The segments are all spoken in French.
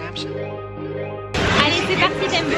Allez, c'est parti, Tembo.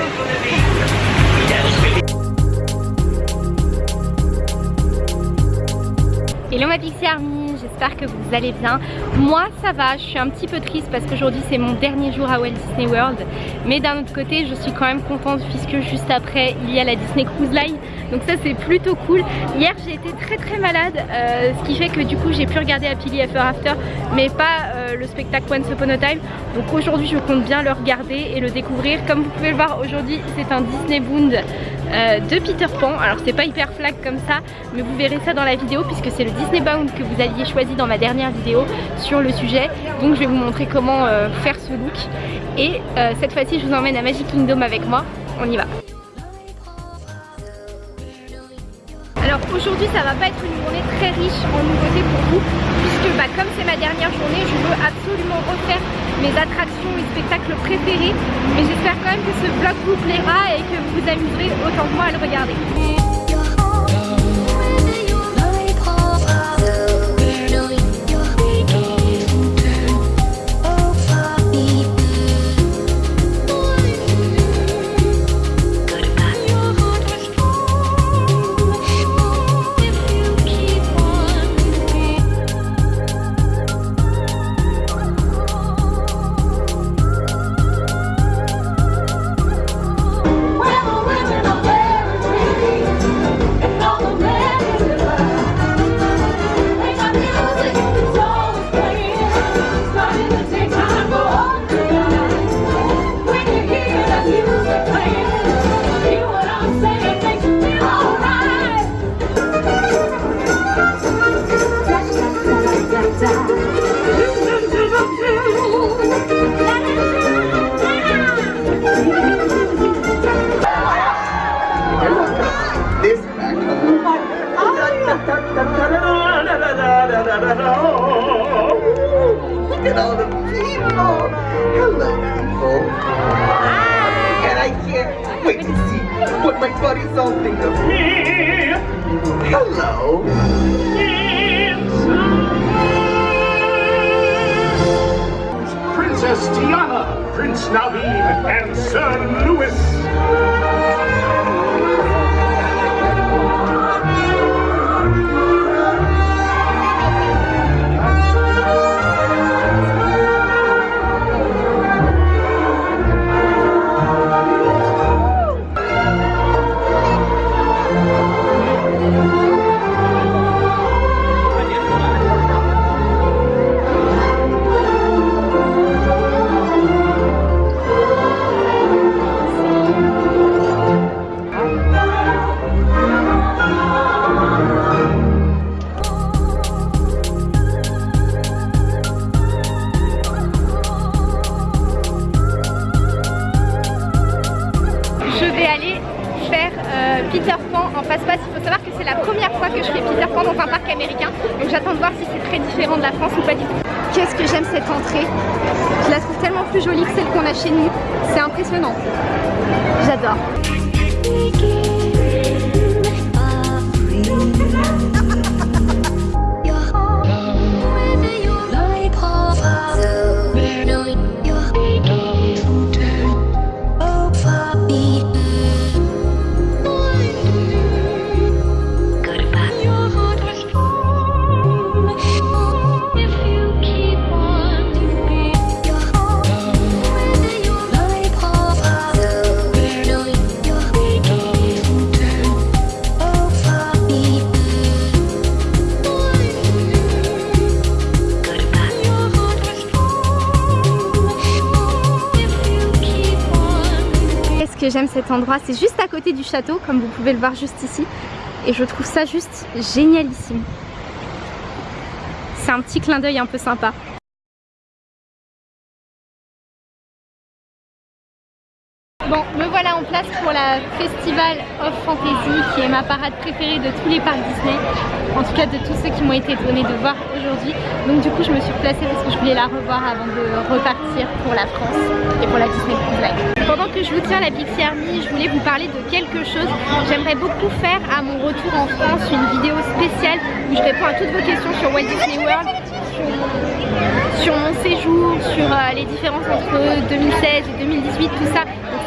Hello ma Pixie Army, j'espère que vous allez bien. Moi ça va, je suis un petit peu triste parce qu'aujourd'hui c'est mon dernier jour à Walt Disney World. Mais d'un autre côté je suis quand même contente puisque juste après il y a la Disney Cruise Line. Donc ça c'est plutôt cool. Hier j'ai été très très malade, euh, ce qui fait que du coup j'ai pu regarder Happily Ever After mais pas euh, le spectacle Once Upon a Time. Donc aujourd'hui je compte bien le regarder et le découvrir. Comme vous pouvez le voir aujourd'hui c'est un Disney Bound euh, de Peter Pan. Alors c'est pas hyper flag comme ça, mais vous verrez ça dans la vidéo puisque c'est le Disney Bound que vous aviez choisi dans ma dernière vidéo sur le sujet. Donc je vais vous montrer comment faire ce look. Et cette fois-ci je vous emmène à Magic Kingdom avec moi. On y va. Aujourd'hui ça va pas être une journée très riche en nouveautés pour vous puisque bah, comme c'est ma dernière journée je veux absolument refaire mes attractions et spectacles préférés mais j'espère quand même que ce vlog vous plaira et que vous vous amuserez autant que moi à le regarder. My buddies all think of me. Hello. Princess Diana, Prince Naveen, and Sir Louis. Peter Pan en face-passe. Il faut savoir que c'est la première fois que je fais Peter Pan dans un parc américain. Donc j'attends de voir si c'est très différent de la France ou pas du tout. Qu'est-ce que j'aime cette entrée? Je la trouve tellement plus jolie que celle qu'on a chez nous. C'est impressionnant. J'adore. J'aime cet endroit C'est juste à côté du château, comme vous pouvez le voir juste ici. Et je trouve ça juste génialissime. C'est un petit clin d'œil un peu sympa. Festival of Fantasy qui est ma parade préférée de tous les parcs Disney en tout cas de tous ceux qui m'ont été donnés de voir aujourd'hui donc du coup je me suis placée parce que je voulais la revoir avant de repartir pour la France et pour la Disney Cruise. Pendant que je vous tiens la Pixie Army, je voulais vous parler de quelque chose j'aimerais beaucoup faire à mon retour en France une vidéo spéciale où je réponds à toutes vos questions sur Walt Disney World sur mon, séjour, sur euh, les différences entre 2016 et 2018, tout ça. Donc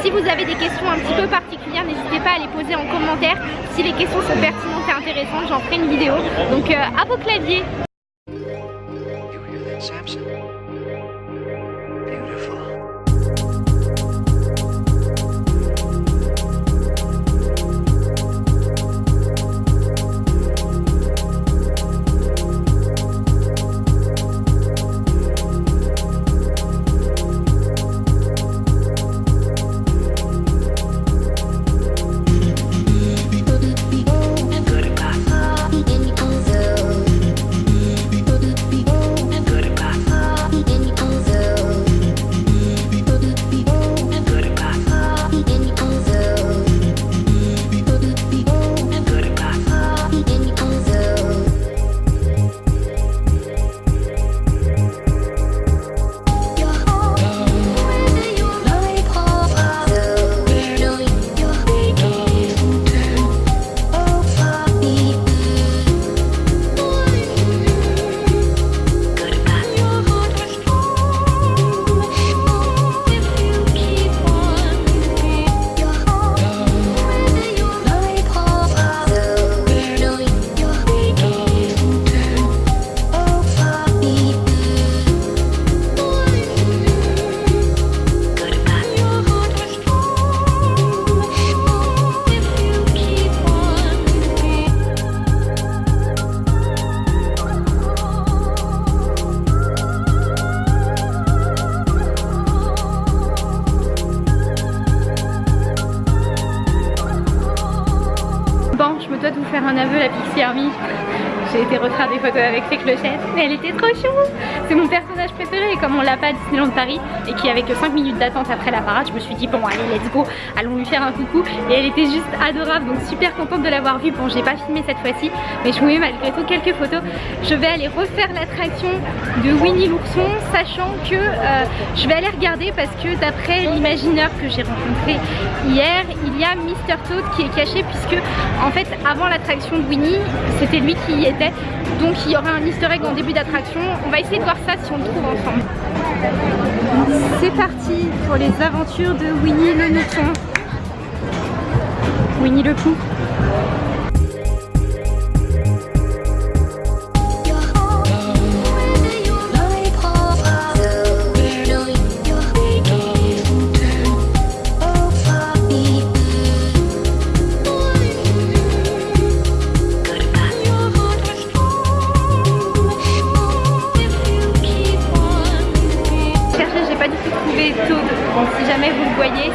si vous avez des questions un petit peu particulières, n'hésitez pas à les poser en commentaire. Si les questions sont pertinentes et intéressantes, j'en ferai une vidéo. Donc euh, à vos claviers un aveu, la Pixie Army. J'ai été refaire des photos avec ses clochettes, mais elle était trop chou C'est mon personnage préféré comme on l'a pas à Disneyland Paris et qu'il y avait que 5 minutes d'attente après la parade, je me suis dit bon allez let's go, allons lui faire un coucou et elle était juste adorable donc super contente de l'avoir vue. Bon j'ai pas filmé cette fois-ci mais je vous mets malgré tout quelques photos. Je vais aller refaire l'attraction de Winnie l'ourson sachant que euh, je vais aller regarder parce que d'après l'imagineur que j'ai rencontré hier, il y a Mr Toad qui est caché puisque en fait avant l'attraction de Winnie, c'était lui qui y donc il y aura un easter egg en début d'attraction. On va essayer de voir ça si on le trouve ensemble. C'est parti pour les aventures de Winnie le mouton. Winnie le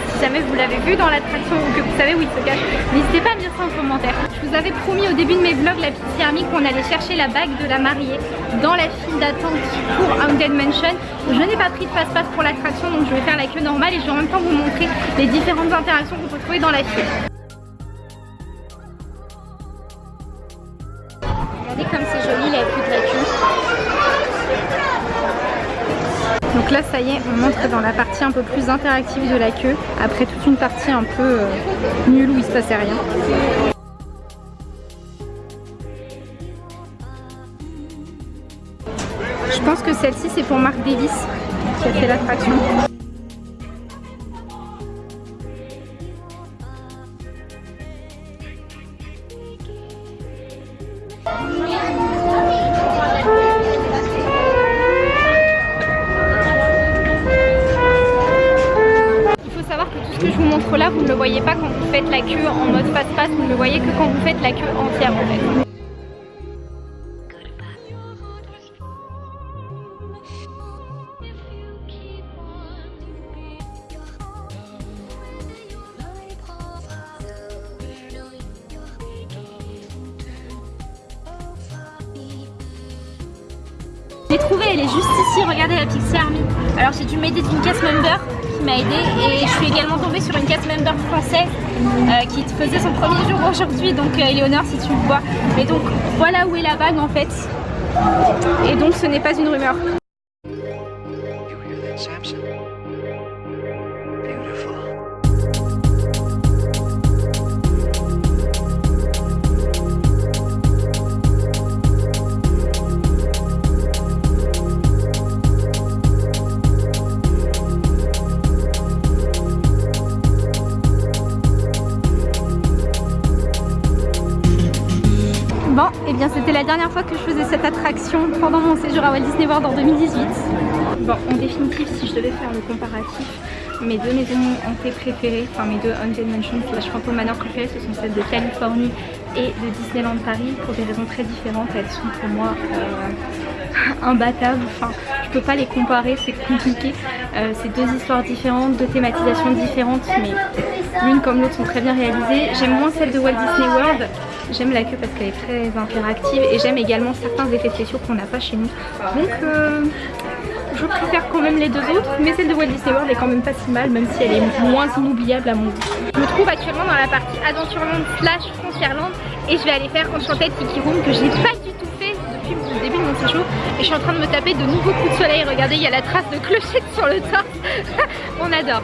Pooh. dans l'attraction ou que vous savez où il se cache, n'hésitez pas à me dire ça en commentaire. Je vous avais promis au début de mes vlogs, la petite Army, qu'on allait chercher la bague de la mariée dans la file d'attente pour Haunted Mansion. Je n'ai pas pris de passe-passe pour l'attraction, donc je vais faire la queue normale et je vais en même temps vous montrer les différentes interactions qu'on peut trouver dans la file. Donc là ça y est, on montre dans la partie un peu plus interactive de la queue, après toute une partie un peu euh, nulle où il se passait rien. Je pense que celle-ci c'est pour Marc Davis qui a fait l'attraction. Là, vous ne le voyez pas quand vous faites la queue en mode passe-passe, vous ne le voyez que quand vous faites la queue entière en fait. J'ai trouvé, elle est juste ici, regardez la Pixie Army. Alors j'ai dû m'aider d'une caisse member m'a aidé et je suis également tombée sur une cast member française euh, qui faisait son premier jour aujourd'hui. Donc euh, Eleonore si tu le vois. Mais donc voilà où est la bague en fait. Et donc ce n'est pas une rumeur séjour à Walt Disney World en 2018. Bon, en définitive, si je devais faire le comparatif, mes deux maisons hantées préférées, enfin mes deux Haunted Mansions slash Phantom Manor préférées, ce sont celles de Californie et de Disneyland Paris pour des raisons très différentes. Elles sont pour moi euh, imbattables, enfin je peux pas les comparer, c'est compliqué. Euh, c'est deux histoires différentes, deux thématisations différentes, mais l'une comme l'autre sont très bien réalisées. J'aime moins celle de Walt Disney World, j'aime la queue parce qu'elle est très interactive et j'aime également certains effets spéciaux qu'on n'a pas chez nous. Donc euh, je préfère quand même les deux autres, mais celle de Walt Disney World est quand même pas si mal, même si elle est moins inoubliable à mon goût. Je me trouve actuellement dans la partie Adventureland slash Frontierland et je vais aller faire Enchanted Tiki Room que j'ai pas du tout fait depuis le début de mon séjour et je suis en train de me taper de nouveaux coups de soleil. Regardez, il y a la trace de clochette sur le torse. On adore.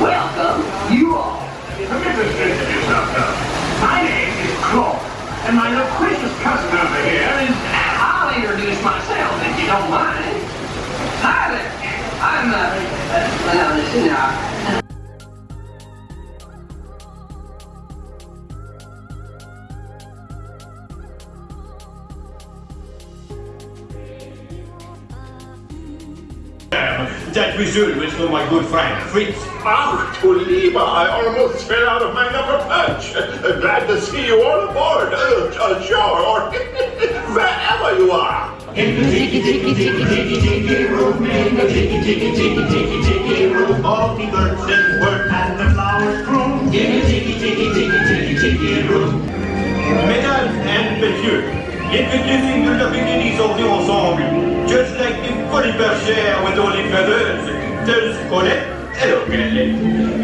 Welcome, you all. My name is Claude, and my loquacious cousin over here is I'll introduce myself if you don't mind. Hi there. I'm, uh, uh well, listen now. That wizard was for my good friend Fritz. Ach, du Lieber, I almost fell out of my upper perch. Glad to see you all aboard. Uh, uh, or wherever you are. In the tiki tiki tiki tiki tiki room, in the tiki tiki tiki tiki tiki room, all the birds sing word and the flowers bloom. In the tiki tiki tiki tiki tiki room. Mesdames and messieurs, introducing you the beginnings of the ensemble. Just like the funny bergère with only feathers. There's Colette, hello Colette.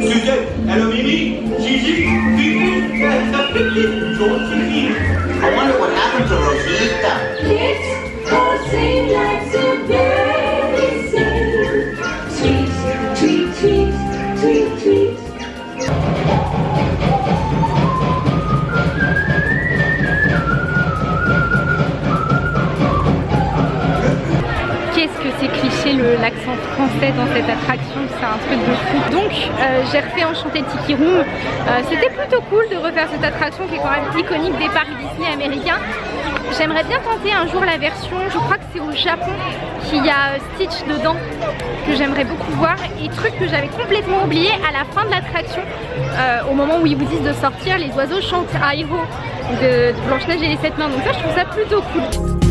Suzette, hello Mimi. Gigi, Fifi, Georgie. I wonder what happened to Rosita. It's all seems like so j'ai refait Enchanté Tiki Room. Euh, C'était plutôt cool de refaire cette attraction qui est quand même iconique des parcs Disney américains. J'aimerais bien tenter un jour la version, je crois que c'est au Japon, qu'il y a euh, Stitch dedans, que j'aimerais beaucoup voir. Et truc que j'avais complètement oublié, à la fin de l'attraction, euh, au moment où ils vous disent de sortir, les oiseaux chantent Aiho de, Blanche-Neige et les sept mains. Donc ça je trouve ça plutôt cool.